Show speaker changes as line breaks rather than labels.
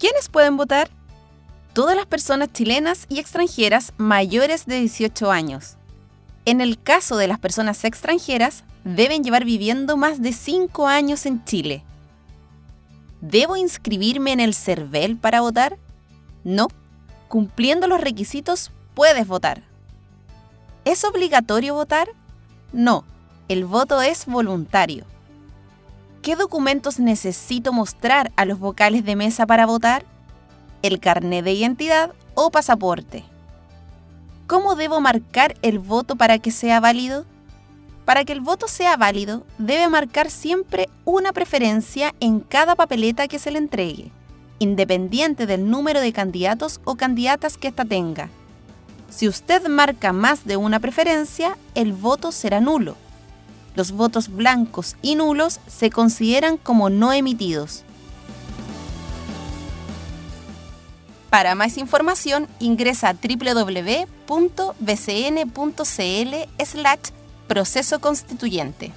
¿Quiénes pueden votar? Todas las personas chilenas y extranjeras mayores de 18 años. En el caso de las personas extranjeras, deben llevar viviendo más de 5 años en Chile. ¿Debo inscribirme en el CERVEL para votar? No. Cumpliendo los requisitos, puedes votar. ¿Es obligatorio votar? No. El voto es voluntario. ¿Qué documentos necesito mostrar a los vocales de mesa para votar? El carnet de identidad o pasaporte. ¿Cómo debo marcar el voto para que sea válido? Para que el voto sea válido, debe marcar siempre una preferencia en cada papeleta que se le entregue, independiente del número de candidatos o candidatas que ésta tenga. Si usted marca más de una preferencia, el voto será nulo. Los votos blancos y nulos se consideran como no emitidos. Para más información, ingresa a www.bcn.cl proceso constituyente.